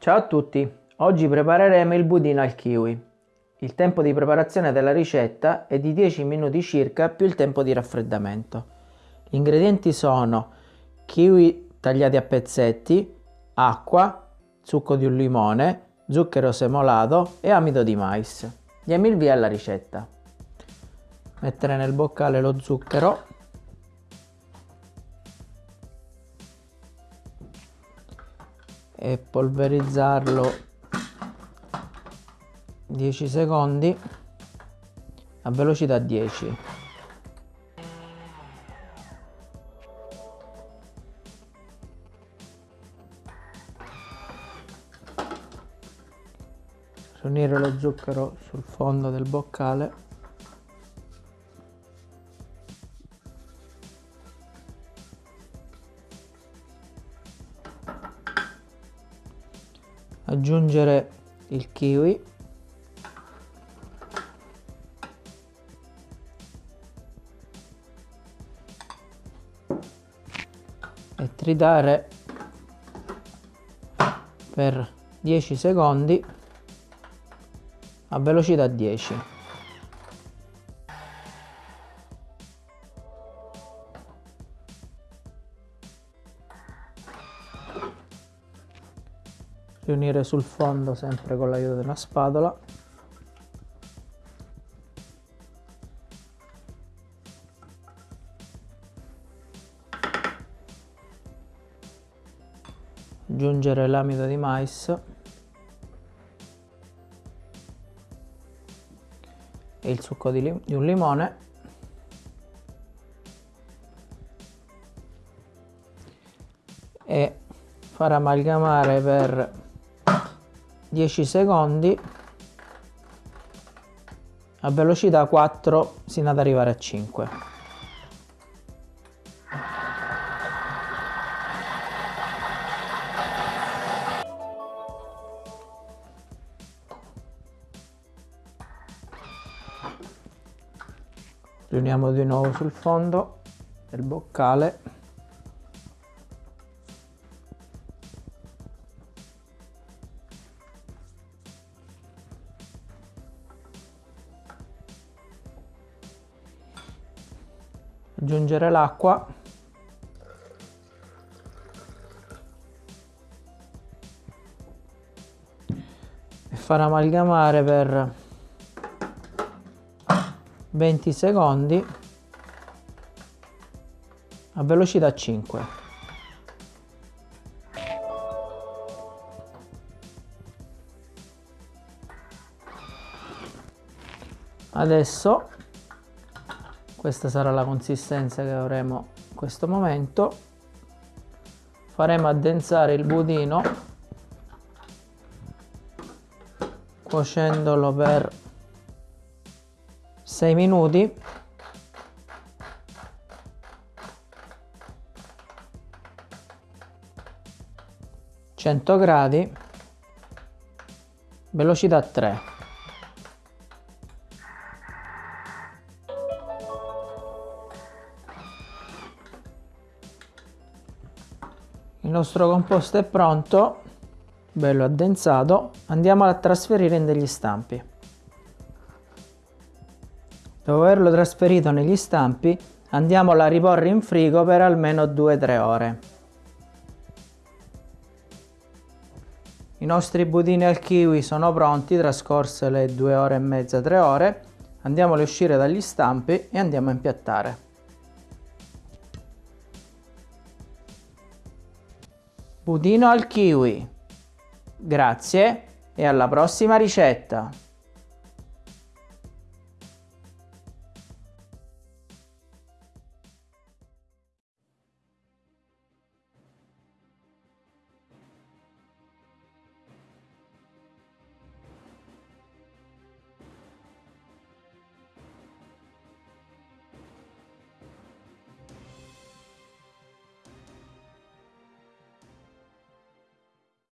Ciao a tutti, oggi prepareremo il budino al kiwi. Il tempo di preparazione della ricetta è di 10 minuti circa più il tempo di raffreddamento. Gli ingredienti sono kiwi tagliati a pezzetti, acqua, succo di un limone, zucchero semolato e amido di mais. Diamo il via alla ricetta. Mettere nel boccale lo zucchero e polverizzarlo 10 secondi a velocità 10 riunire lo zucchero sul fondo del boccale aggiungere il kiwi. E tritare per 10 secondi a velocità 10 riunire sul fondo sempre con l'aiuto della spatola. Aggiungere l'amido di mais. E il succo di, di un limone. E far amalgamare per 10 secondi. A velocità 4 sino ad arrivare a 5 riuniamo di nuovo sul fondo del boccale aggiungere l'acqua. E far amalgamare per 20 secondi a velocità 5 adesso questa sarà la consistenza che avremo in questo momento. Faremo addensare il budino cuocendolo per 6 minuti. Gradi velocità 3 il nostro composto è pronto bello addensato. Andiamo a trasferire in degli stampi. Dopo averlo trasferito negli stampi andiamo a riporre in frigo per almeno 2-3 ore. I nostri budini al kiwi sono pronti trascorse le 2 ore e mezza 3 ore. Andiamoli a uscire dagli stampi e andiamo a impiattare Budino al kiwi. Grazie e alla prossima ricetta!